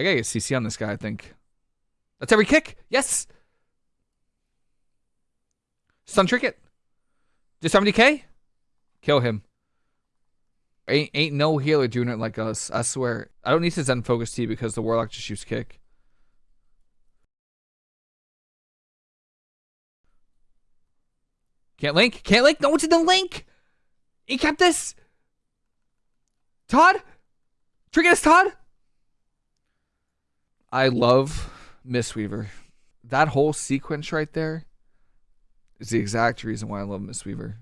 I gotta get CC on this guy, I think. That's every kick. Yes. Stun Trinket. Just 70k? Kill him. Ain't, ain't no healer doing it like us. I swear. I don't need to Zen Focus Tea because the Warlock just shoots kick. Can't link. Can't link. No one's in the link. He kept this. Todd? Trigger us, Todd? I love Mistweaver. That whole sequence right there is the exact reason why I love Mistweaver.